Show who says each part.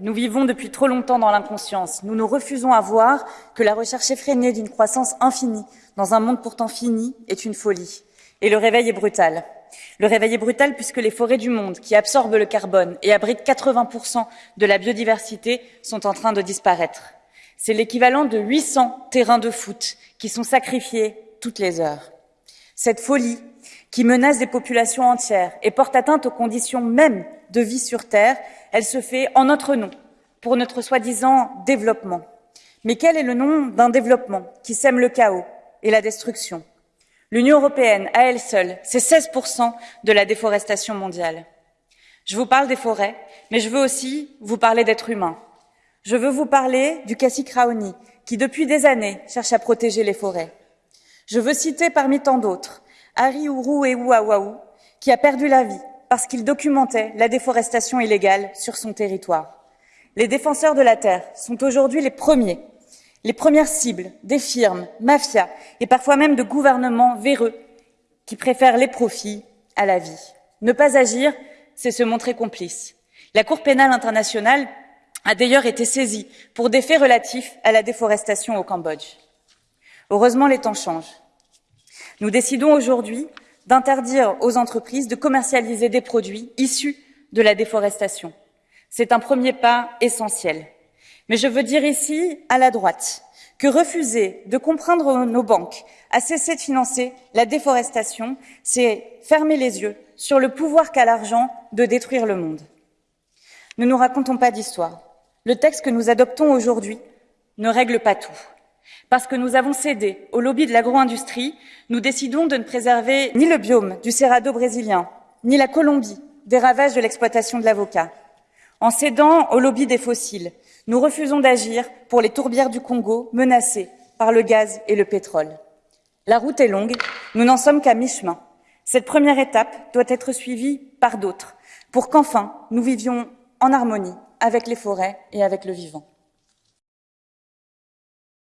Speaker 1: Nous vivons depuis trop longtemps dans l'inconscience. Nous nous refusons à voir que la recherche effrénée d'une croissance infinie dans un monde pourtant fini est une folie. Et le réveil est brutal. Le réveil est brutal puisque les forêts du monde, qui absorbent le carbone et abritent 80% de la biodiversité, sont en train de disparaître. C'est l'équivalent de 800 terrains de foot qui sont sacrifiés toutes les heures. Cette folie qui menace des populations entières et porte atteinte aux conditions mêmes de vie sur Terre, elle se fait en notre nom, pour notre soi-disant développement. Mais quel est le nom d'un développement qui sème le chaos et la destruction? L'Union européenne, à elle seule, c'est 16% de la déforestation mondiale. Je vous parle des forêts, mais je veux aussi vous parler d'êtres humains. Je veux vous parler du Cacique qui depuis des années cherche à protéger les forêts. Je veux citer parmi tant d'autres Harry Ourou et qui a perdu la vie parce qu'il documentait la déforestation illégale sur son territoire. Les défenseurs de la terre sont aujourd'hui les premiers les premières cibles des firmes, mafias et parfois même de gouvernements véreux qui préfèrent les profits à la vie. Ne pas agir, c'est se montrer complice. La Cour pénale internationale a d'ailleurs été saisie pour des faits relatifs à la déforestation au Cambodge. Heureusement, les temps changent. Nous décidons aujourd'hui d'interdire aux entreprises de commercialiser des produits issus de la déforestation. C'est un premier pas essentiel. Mais je veux dire ici, à la droite, que refuser de comprendre nos banques à cesser de financer la déforestation, c'est fermer les yeux sur le pouvoir qu'a l'argent de détruire le monde. Ne nous racontons pas d'histoire. Le texte que nous adoptons aujourd'hui ne règle pas tout. Parce que nous avons cédé au lobby de l'agro-industrie, nous décidons de ne préserver ni le biome du Cerrado brésilien, ni la Colombie des ravages de l'exploitation de l'avocat. En cédant au lobby des fossiles, nous refusons d'agir pour les tourbières du Congo menacées par le gaz et le pétrole. La route est longue, nous n'en sommes qu'à mi-chemin. Cette première étape doit être suivie par d'autres pour qu'enfin nous vivions en harmonie avec les forêts et avec le vivant.